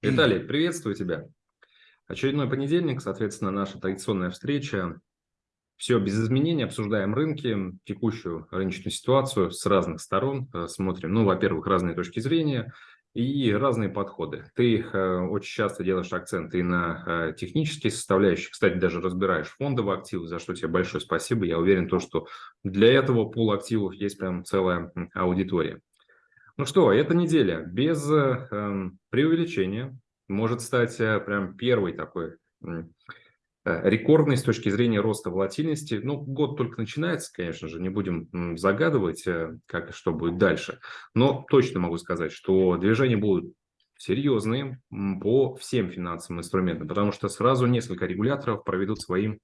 Виталий, приветствую тебя. Очередной понедельник, соответственно, наша традиционная встреча. Все без изменений, обсуждаем рынки, текущую рыночную ситуацию с разных сторон, э, смотрим, ну, во-первых, разные точки зрения и разные подходы. Ты э, очень часто делаешь акцент и на э, технические составляющие, кстати, даже разбираешь фондовые активы, за что тебе большое спасибо. Я уверен, то, что для этого пул активов есть прям целая аудитория. Ну что, эта неделя без э, преувеличения может стать э, прям первой такой э, рекордной с точки зрения роста волатильности. Ну, год только начинается, конечно же, не будем загадывать, э, как и что будет дальше. Но точно могу сказать, что движения будут серьезные по всем финансовым инструментам, потому что сразу несколько регуляторов проведут свои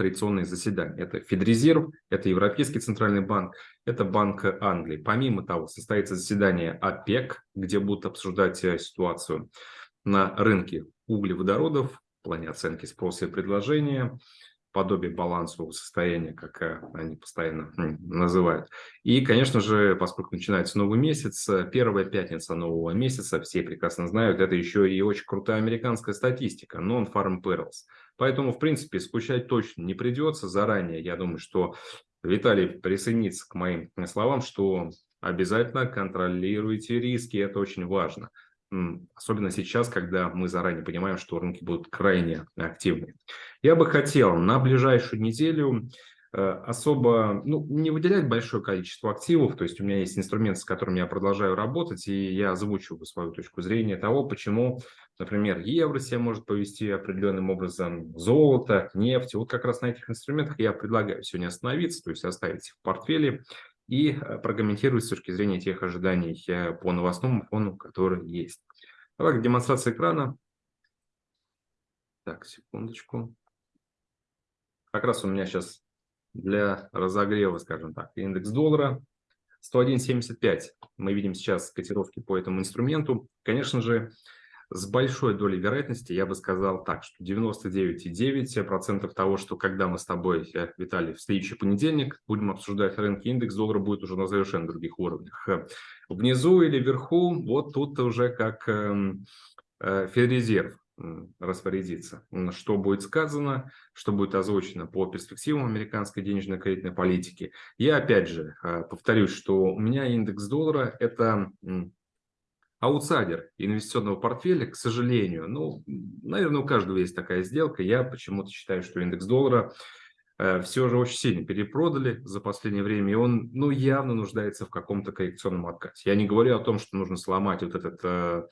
традиционные заседания. Это Федрезерв, это Европейский центральный банк, это Банк Англии. Помимо того, состоится заседание ОПЕК, где будут обсуждать э, ситуацию на рынке углеводородов в плане оценки спроса и предложения, подобие балансового состояния, как э, они постоянно называют. И, конечно же, поскольку начинается новый месяц, э, первая пятница нового месяца, все прекрасно знают, это еще и очень крутая американская статистика, Non-Farm Perils. Поэтому, в принципе, скучать точно не придется заранее. Я думаю, что Виталий присоединится к моим словам, что обязательно контролируйте риски, это очень важно. Особенно сейчас, когда мы заранее понимаем, что рынки будут крайне активны. Я бы хотел на ближайшую неделю э, особо ну, не выделять большое количество активов. То есть у меня есть инструмент, с которым я продолжаю работать, и я озвучиваю свою точку зрения того, почему, например, евро себя может повести определенным образом, золото, нефть. Вот как раз на этих инструментах я предлагаю сегодня остановиться, то есть оставить их в портфеле и э, прокомментировать с точки зрения тех ожиданий э, по новостному фону, который есть. Давай демонстрация экрана. Так, секундочку. Как раз у меня сейчас для разогрева, скажем так, индекс доллара 101.75. Мы видим сейчас котировки по этому инструменту. Конечно же, с большой долей вероятности я бы сказал так, что 99,9% того, что когда мы с тобой, Виталий, в следующий понедельник будем обсуждать рынки, индекс доллара будет уже на совершенно других уровнях. Внизу или вверху, вот тут уже как эм, э, Федрезерв распорядиться, что будет сказано, что будет озвучено по перспективам американской денежной кредитной политики. Я опять же э, повторюсь, что у меня индекс доллара – это аутсайдер инвестиционного портфеля, к сожалению, ну, наверное, у каждого есть такая сделка. Я почему-то считаю, что индекс доллара э, все же очень сильно перепродали за последнее время, и он, ну, явно нуждается в каком-то коррекционном откате. Я не говорю о том, что нужно сломать вот этот э,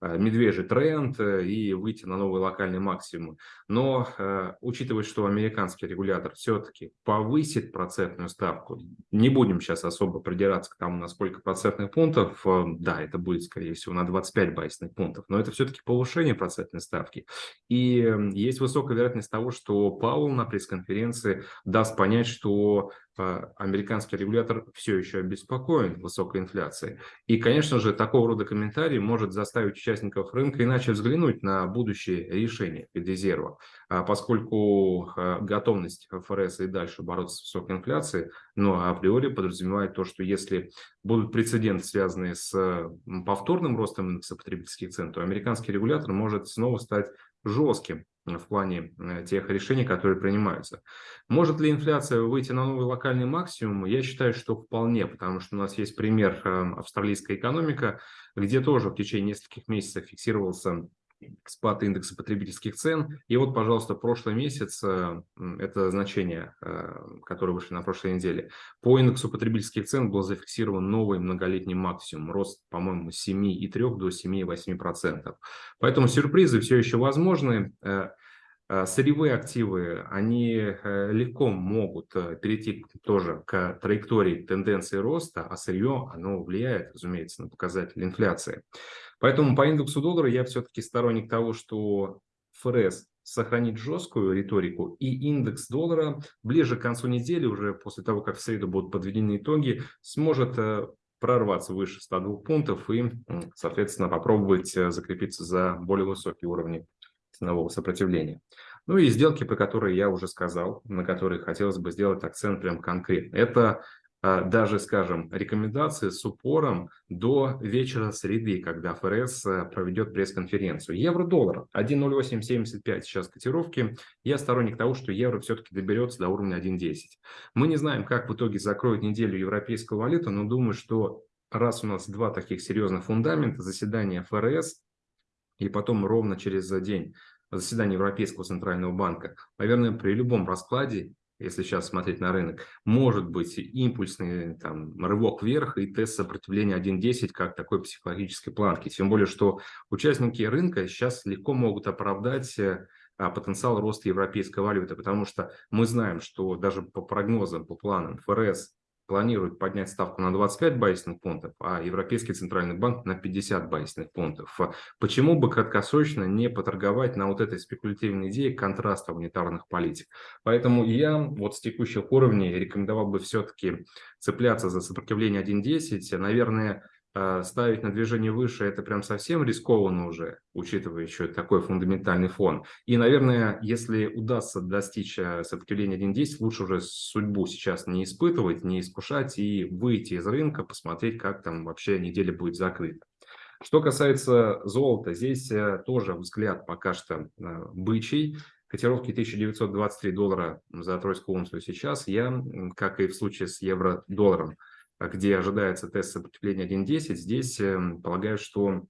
медвежий тренд э, и выйти на новый локальный максимум. Но э, учитывая, что американский регулятор все-таки повысит процентную ставку, не будем сейчас особо придираться к тому, на сколько процентных пунктов, да, это будет, скорее всего, на 25 байсных пунктов, но это все-таки повышение процентной ставки. И есть высокая вероятность того, что Паул на пресс-конференции даст понять, что американский регулятор все еще обеспокоен высокой инфляцией. И, конечно же, такого рода комментарий может заставить участников рынка иначе взглянуть на будущее решение Федрезерва, а, поскольку а, готовность ФРС и дальше бороться с высокой инфляцией, но априори подразумевает то, что если будут прецеденты, связанные с повторным ростом индекса потребительских цен, то американский регулятор может снова стать жестким в плане э, тех решений, которые принимаются. Может ли инфляция выйти на новый локальный максимум? Я считаю, что вполне, потому что у нас есть пример э, австралийская экономика, где тоже в течение нескольких месяцев фиксировался спад индекса потребительских цен. И вот, пожалуйста, прошлый месяц, э, это значение, э, которое вышли на прошлой неделе, по индексу потребительских цен был зафиксирован новый многолетний максимум, рост, по-моему, с 7,3 до 7,8%. Поэтому сюрпризы все еще возможны. Э, сырьевые активы, они легко могут перейти тоже к траектории тенденции роста, а сырье, оно влияет, разумеется, на показатели инфляции. Поэтому по индексу доллара я все-таки сторонник того, что ФРС сохранит жесткую риторику, и индекс доллара ближе к концу недели, уже после того, как в среду будут подведены итоги, сможет э, прорваться выше 102 пунктов и, соответственно, попробовать э, закрепиться за более высокие уровни ценового сопротивления. Ну и сделки, про которые я уже сказал, на которые хотелось бы сделать акцент прям конкретно. Это а, даже, скажем, рекомендации с упором до вечера среды, когда ФРС э, проведет пресс-конференцию. Евро-доллар 1.0875 сейчас котировки. Я сторонник того, что евро все-таки доберется до уровня 1.10. Мы не знаем, как в итоге закроет неделю европейскую валюту, но думаю, что раз у нас два таких серьезных фундамента, заседание ФРС и потом ровно через день заседание Европейского центрального банка, наверное, при любом раскладе если сейчас смотреть на рынок, может быть импульсный там, рывок вверх и тест сопротивления 1.10 как такой психологической планки. Тем более, что участники рынка сейчас легко могут оправдать э, а, потенциал роста европейской валюты, потому что мы знаем, что даже по прогнозам, по планам ФРС планирует поднять ставку на 25 базисных пунктов, а Европейский центральный банк на 50 базисных пунктов. Почему бы краткосрочно не поторговать на вот этой спекулятивной идее контраста монетарных политик? Поэтому я вот с текущих уровней рекомендовал бы все-таки цепляться за сопротивление 1.10. Наверное, ставить на движение выше, это прям совсем рискованно уже, учитывая еще такой фундаментальный фон. И, наверное, если удастся достичь а, сопротивления 1.10, лучше уже судьбу сейчас не испытывать, не искушать и выйти из рынка, посмотреть, как там вообще неделя будет закрыта. Что касается золота, здесь э, тоже взгляд пока что э, бычий. Котировки 1923 доллара за тройскую унцию сейчас. Я, как и в случае с евро-долларом, а где ожидается тест сопротивления 1.10, здесь эм, полагаю, что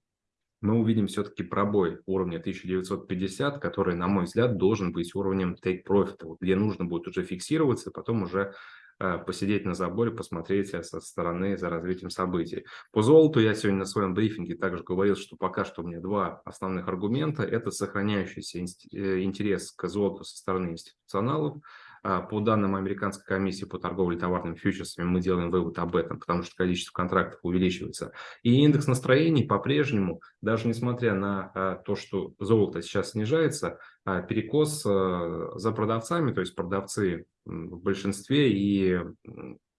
мы увидим все-таки пробой уровня 1950, который, на мой взгляд, должен быть уровнем take profit, где нужно будет уже фиксироваться, потом уже э, посидеть на заборе, посмотреть э, со стороны за развитием событий. По золоту я сегодня на своем брифинге также говорил, что пока что у меня два основных аргумента. Это сохраняющийся э, интерес к золоту со стороны институционалов, а, по данным Американской комиссии по торговле товарными фьючерсами мы делаем вывод об этом, потому что количество контрактов увеличивается. И индекс настроений по-прежнему, даже несмотря на а, то, что золото сейчас снижается, а, перекос за продавцами, то есть продавцы в большинстве и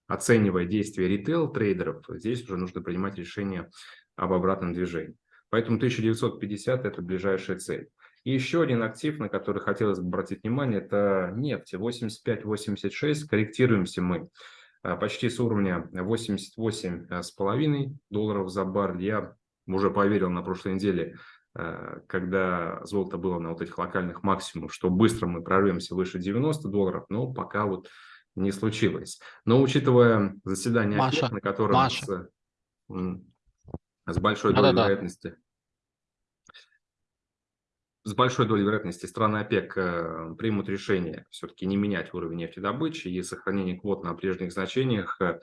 оценивая действия ритейл-трейдеров, здесь уже нужно принимать решение об обратном движении. Поэтому 1950 – это ближайшая цель. И еще один актив, на который хотелось бы обратить внимание, это нефть. 85-86, корректируемся мы а, почти с уровня 88,5 долларов за баррель. Я уже поверил на прошлой неделе, а, когда золото было на вот этих локальных максимумах, что быстро мы прорвемся выше 90 долларов, но пока вот не случилось. Но учитывая заседание Маша, ОПЕК, на котором Маша. С, с большой долей Да-да-да. вероятности с большой долей вероятности страны ОПЕК э, примут решение все-таки не менять уровень нефтедобычи и сохранение квот на прежних значениях, э,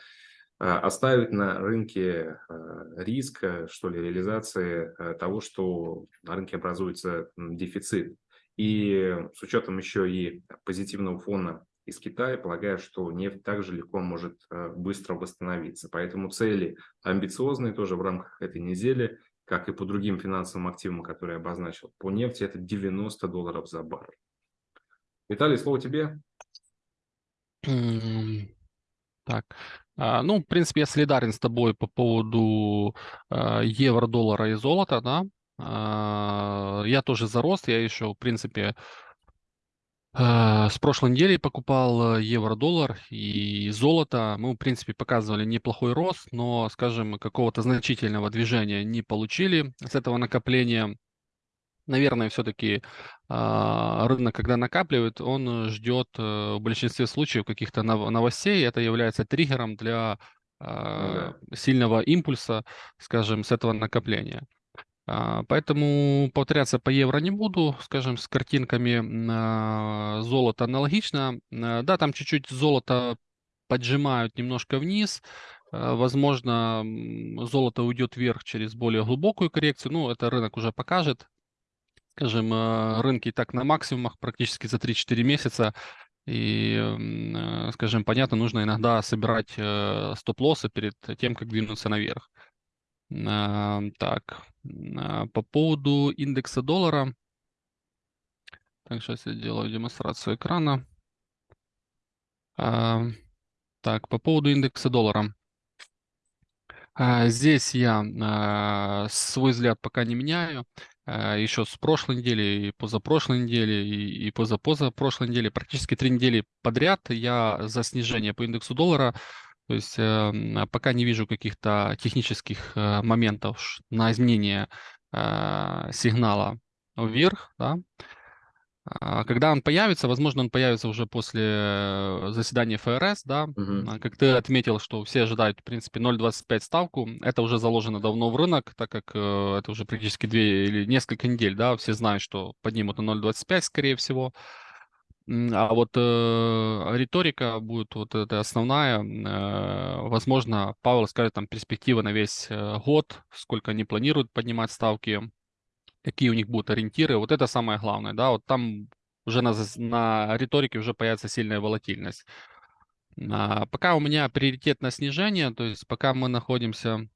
оставить на рынке э, риск, что ли, реализации того, что на рынке образуется дефицит. И с учетом еще и позитивного фона из Китая, полагаю, что нефть также легко может быстро восстановиться. Поэтому цели амбициозные тоже в рамках этой недели как и по другим финансовым активам, которые я обозначил. По нефти это 90 долларов за баррель. Виталий, слово тебе. Так, а, ну, в принципе, я солидарен с тобой по поводу а, евро, доллара и золота, да. А, я тоже за рост, я еще, в принципе, с прошлой недели покупал э, евро-доллар и золото. Мы, в принципе, показывали неплохой рост, но, скажем, какого-то значительного движения не получили с этого накопления. Наверное, все-таки а, рынок, когда накапливает, он ждет э, в большинстве случаев каких-то новостей. Это является триггером для ну, да. сильного импульса, скажем, с этого накопления. А, поэтому повторяться по евро не буду, скажем, с картинками золота аналогично. А, да, там чуть-чуть золото поджимают немножко вниз. А, возможно, золото уйдет вверх через более глубокую коррекцию. Ну, это рынок уже покажет. Скажем, рынки и так на максимумах практически за 3-4 месяца. И, скажем, понятно, нужно иногда собирать э, стоп-лоссы перед тем, как двинуться наверх. Так, а, по поводу индекса доллара. Так, сейчас я делаю демонстрацию экрана. А, так, по поводу индекса доллара. А, здесь я свой взгляд пока не меняю. Еще с прошлой недели, и позапрошлой недели, и, и позапозапрошлой недели, практически три недели подряд я за снижение по индексу доллара То есть э, пока не вижу каких-то технических э, моментов на изменение э, сигнала вверх, да, а когда он появится, возможно, он появится уже после заседания ФРС, да, Мгм. как ты отметил, что все ожидают, в принципе, 0,25 ставку, это уже заложено давно в рынок, так как э, это уже практически две или несколько недель, да, все знают, что поднимут на 0,25, скорее всего, а вот э, риторика будет вот эта основная, э, возможно, Павел скажет там перспектива на весь э, год, сколько они планируют поднимать ставки, какие у них будут ориентиры. Вот это самое главное, да, вот там уже на, на риторике уже появится сильная волатильность. А, пока у меня приоритет на снижение, то есть пока мы находимся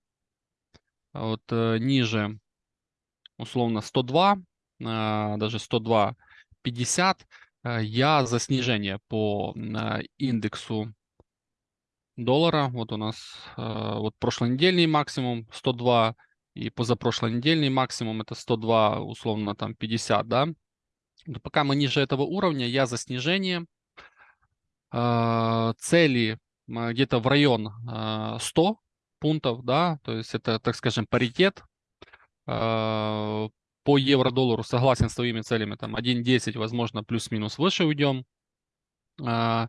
вот э, ниже, условно, 102, а, даже 102.50, э, я за снижение по а, индексу доллара. Вот у нас э, вот прошлонедельный максимум 102, и позапрошлой недельный максимум это 102, условно там 50, да. Но пока мы ниже этого уровня, я за снижение. Э, цели э, где-то в район э, 100 пунктов, да, то есть это, так скажем, паритет. Э, по евро-доллару согласен с твоими целями, там 1.10, возможно, плюс-минус выше уйдем. Э,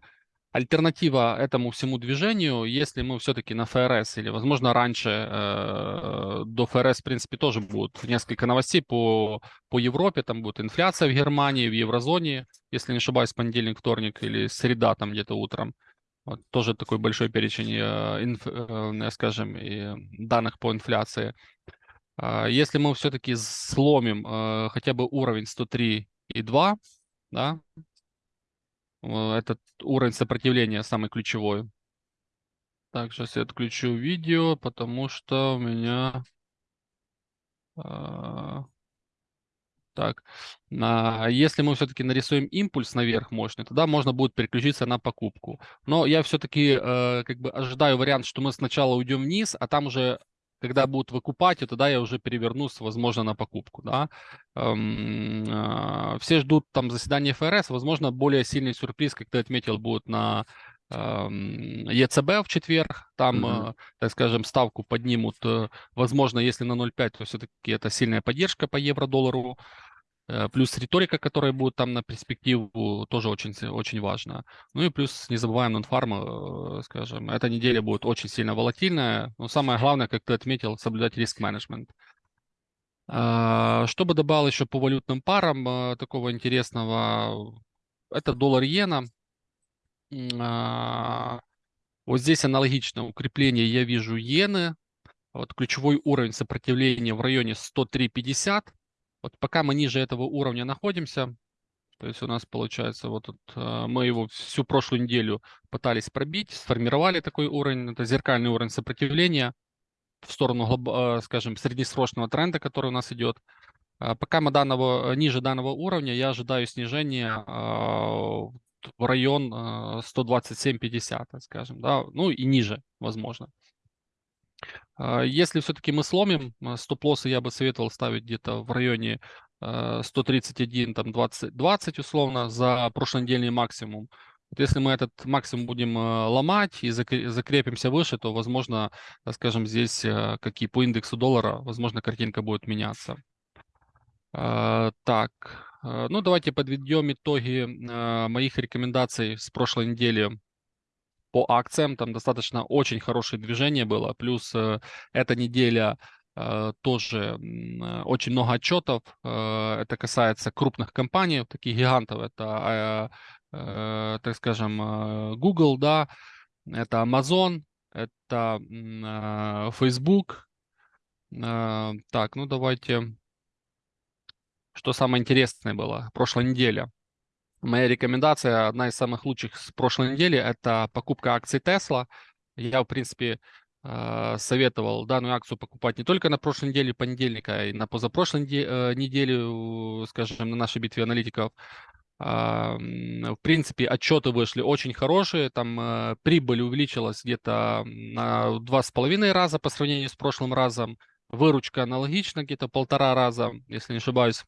альтернатива этому всему движению, если мы все-таки на ФРС или, возможно, раньше э, до ФРС, в принципе, тоже будут несколько новостей по, по Европе, там будет инфляция в Германии, в еврозоне, если не ошибаюсь, понедельник, вторник или среда там где-то утром. Вот, тоже такой большой перечень, э, инф, э, скажем, и данных по инфляции. Э, если мы все-таки сломим э, хотя бы уровень 103,2, да, этот уровень сопротивления самый ключевой. Так, сейчас я отключу видео, потому что у меня... А, так, а если мы все-таки нарисуем импульс наверх мощный, тогда можно будет переключиться на покупку. Но я все-таки э, как бы ожидаю вариант, что мы сначала уйдем вниз, а там уже когда будут выкупать, и тогда я уже перевернусь, возможно, на покупку, да. Эм, э, все ждут там заседания ФРС, возможно, более сильный сюрприз, как ты отметил, будет на эм, ЕЦБ в четверг, там, mm-hmm. так скажем, ставку поднимут, э, возможно, если на 0,5, то все-таки это сильная поддержка по евро-доллару, плюс риторика, которая будет там на перспективу, тоже очень, очень важно. Ну и плюс не забываем нон-фарм, э, скажем, эта неделя будет очень сильно волатильная. Но самое главное, как ты отметил, соблюдать риск-менеджмент. А, что бы добавил еще по валютным парам э, такого интересного? Это доллар-иена. А, вот здесь аналогично укрепление я вижу иены. Вот ключевой уровень сопротивления в районе 103.50. Вот пока мы ниже этого уровня находимся, то есть у нас получается, вот тут, э, мы его всю прошлую неделю пытались пробить, сформировали такой уровень, это зеркальный уровень сопротивления в сторону, э, скажем, среднесрочного тренда, который у нас идет. А пока мы данного, ниже данного уровня, я ожидаю снижения в район 127.50, скажем, да, ну и ниже, возможно. А, если все-таки мы сломим, а, стоп-лоссы я бы советовал ставить где-то в районе 131, а, там 20, 20 условно за прошлонедельный максимум. Вот если мы этот максимум будем ломать и закрепимся выше, то, возможно, скажем, здесь, как и по индексу доллара, возможно, картинка будет меняться. Так, ну давайте подведем итоги моих рекомендаций с прошлой недели по акциям, там достаточно очень хорошее движение было, плюс э, эта неделя э, тоже э, очень много отчетов, это касается крупных компаний, таких гигантов, это, так скажем, Google, да, это Amazon, это Facebook, так, ну давайте, что самое интересное было, прошлой неделе. Моя рекомендация, одна из самых лучших с прошлой недели, это покупка акций Tesla. Я, в принципе, э, советовал данную акцию покупать не только на прошлой неделе понедельника, а и на позапрошлой э, неделе, скажем, на нашей битве аналитиков. В принципе, отчеты вышли очень хорошие, там э, прибыль увеличилась где-то на два с половиной раза по сравнению с прошлым разом, выручка аналогично где-то полтора раза, если не ошибаюсь.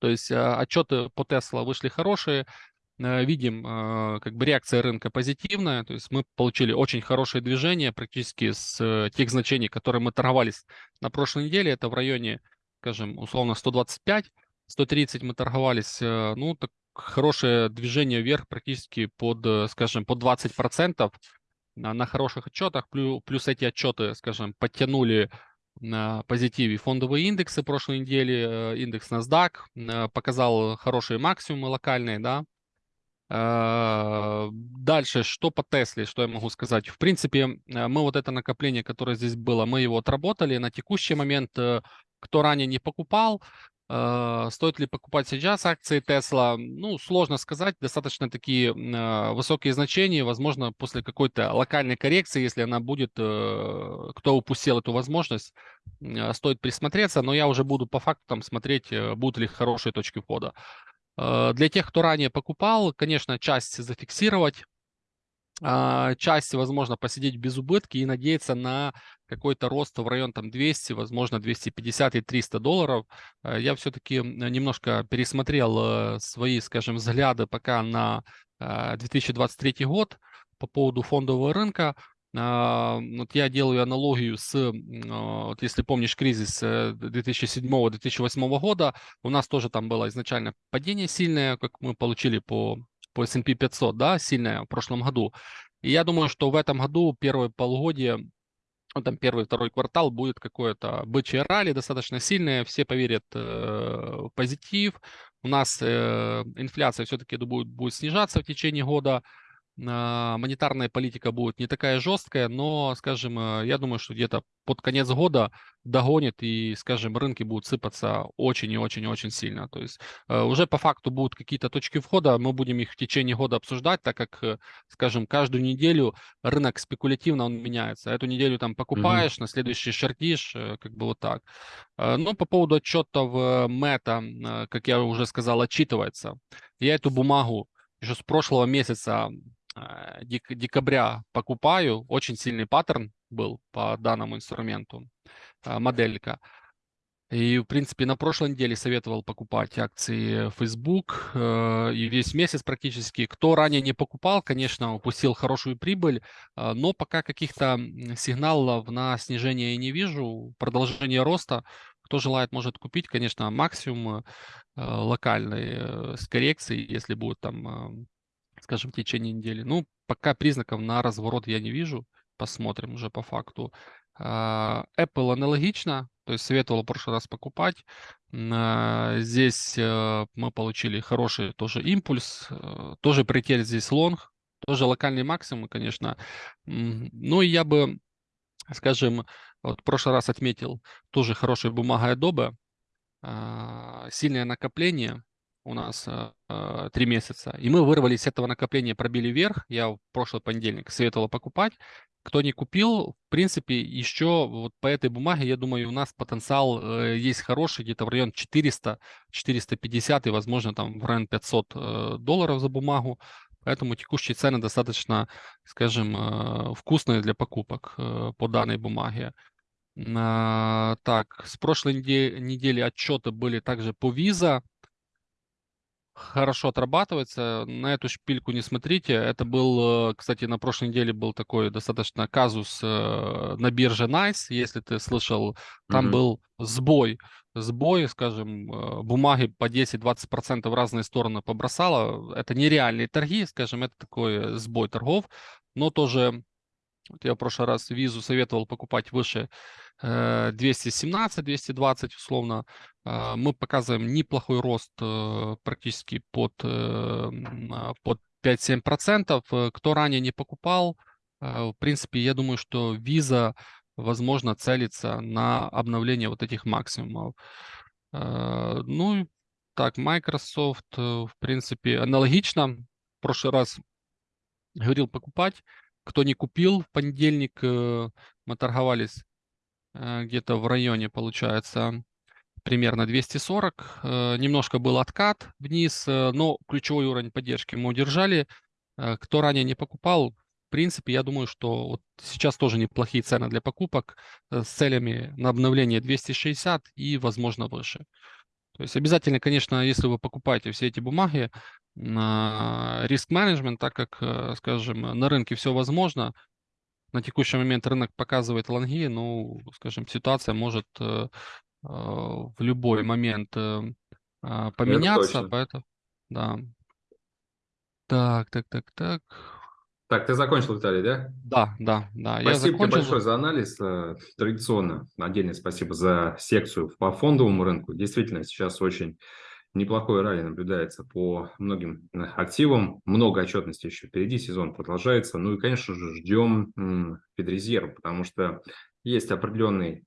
То есть а, отчеты по Tesla вышли хорошие. видим, как бы реакция рынка позитивная, то есть мы получили очень хорошее движение практически с тех значений, которые мы торговались на прошлой неделе, это в районе, скажем, условно 125, 130 мы торговались, ну, так хорошее движение вверх практически под, скажем, под 20% на хороших отчетах, плюс эти отчеты, скажем, подтянули на позитиве фондовые индексы прошлой недели, э, индекс NASDAQ э, показал хорошие максимумы локальные, да. Э, дальше, что по Тесле, что я могу сказать? В принципе, мы вот это накопление, которое здесь было, мы его отработали. На текущий момент, кто ранее не покупал, стоит ли покупать сейчас акции Tesla? Ну, сложно сказать. Достаточно такие э, высокие значения. Возможно, после какой-то локальной коррекции, если она будет, э, кто упустил эту возможность, стоит присмотреться. Но я уже буду по факту там смотреть, будут ли хорошие точки входа. Для тех, кто ранее покупал, конечно, часть зафиксировать а, часть, возможно, посидеть без убытки и надеяться на какой-то рост в район там 200, возможно, 250 и 300 долларов. Э, я все-таки немножко пересмотрел э, свои, скажем, взгляды пока на 2023 э, год по поводу фондового рынка. А, вот я делаю аналогию с, вот если помнишь, кризис 2007-2008 года, у нас тоже там было изначально падение сильное, как мы получили по по S&P 500, да, сильная в прошлом году. И я думаю, что в этом году первое полугодие, ну, там первый, второй квартал будет какое-то бычье ралли достаточно сильное, все поверят э, в позитив. У нас э, инфляция все-таки будет, будет снижаться в течение года, монетарная политика будет не такая жесткая, но, скажем, э, я думаю, что где-то под конец года догонит и, скажем, рынки будут сыпаться очень и очень и очень сильно. То есть э, уже по факту будут какие-то точки входа, мы будем их в течение года обсуждать, так как, э, скажем, каждую неделю рынок спекулятивно он меняется. Эту неделю там покупаешь, mm-hmm. на следующий шортишь, как бы вот так. Но по поводу отчетов Мета, как я уже сказал, отчитывается. Я эту бумагу еще с прошлого месяца дек декабря покупаю. Очень сильный паттерн был по данному инструменту, э, моделька. И, в принципе, на прошлой неделе советовал покупать акции Facebook. Э, и весь месяц практически. Кто ранее не покупал, конечно, упустил хорошую прибыль. Но пока каких-то сигналов на снижение я не вижу. Продолжение роста. Кто желает, может купить. Конечно, максимум локальный с коррекцией, если будет там скажем, в течение недели. Ну, пока признаков на разворот я не вижу. Посмотрим уже по факту. А, Apple аналогично, то есть советовал в прошлый раз покупать. А, здесь э, мы получили хороший тоже импульс, э, тоже прилетели здесь лонг, тоже локальный максимум, конечно. Ну и я бы, скажем, вот в прошлый раз отметил тоже хорошая бумага Adobe, а, сильное накопление, у нас э, три месяца. И мы вырвались с этого накопления, пробили вверх. Я в прошлый понедельник советовал покупать. Кто не купил, в принципе, еще вот по этой бумаге, я думаю, у нас потенциал э, есть хороший, где-то в район 400, 450 и, возможно, там в район 500 э, долларов за бумагу. Поэтому текущие цены достаточно, скажем, э, вкусные для покупок по данной бумаге. А, так, с прошлой недели, отчеты были также по Visa хорошо отрабатывается. На эту шпильку не смотрите. Это был, э, кстати, на прошлой неделе был такой достаточно казус э, на бирже Nice, если ты слышал. Там mm-hmm. был сбой. Сбой, скажем, э, бумаги по 10-20% в разные стороны побросало. Это нереальные торги, скажем, это такой сбой торгов. Но тоже, вот я в прошлый раз визу советовал покупать выше 217-220 э, условно, а, мы показываем неплохой рост э, практически под, э, а, под 5-7%. Кто ранее не покупал, в принципе, я думаю, что виза, возможно, целится на обновление вот этих максимумов. Ну, так, Microsoft, в принципе, аналогично. В прошлый раз говорил покупать. Кто не купил, в понедельник мы торговались Э, где-то в районе, получается, примерно 240. Э, немножко был откат вниз, э, но ключевой уровень поддержки мы удержали. Кто ранее не покупал, в принципе, я думаю, что вот сейчас тоже неплохие цены для покупок с целями на обновление 260 и, возможно, выше. То есть обязательно, конечно, если вы покупаете все эти бумаги, риск-менеджмент, так как, э, скажем, на рынке все возможно, на текущий момент рынок показывает лонги, ну, скажем, ситуация может э, э, в любой момент а, поменяться, поэтому, да. Так, так, так, так. Так, ты закончил, Виталий, да? Да, да, да. Спасибо я закончил. тебе большое за анализ. Э, традиционно отдельное спасибо за секцию по фондовому рынку. Действительно, сейчас очень неплохой ралли наблюдается по многим э, активам. Много отчетности еще впереди, сезон продолжается. Ну и, конечно же, ждем Федрезерв, потому что есть определенный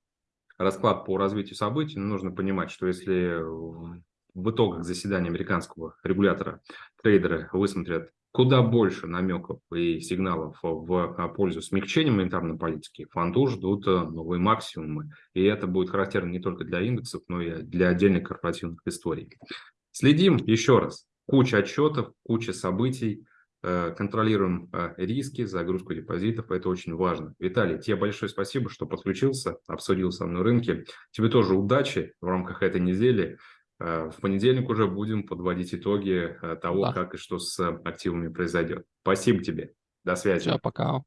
расклад по развитию событий. Но нужно понимать, что если в итогах заседания американского регулятора трейдеры высмотрят куда больше намеков и сигналов в пользу смягчения монетарной политики, фонду ждут э, новые максимумы. И это будет характерно не только для индексов, но и для отдельных корпоративных историй. Следим еще раз. Куча отчетов, куча событий, э, контролируем э, риски, загрузку депозитов, это очень важно. Виталий, тебе большое спасибо, что подключился, обсудил со мной рынки. Тебе тоже удачи в рамках этой недели. Э, в понедельник уже будем подводить итоги э, того, да. как и что с активами произойдет. Спасибо тебе. До связи. Все, пока.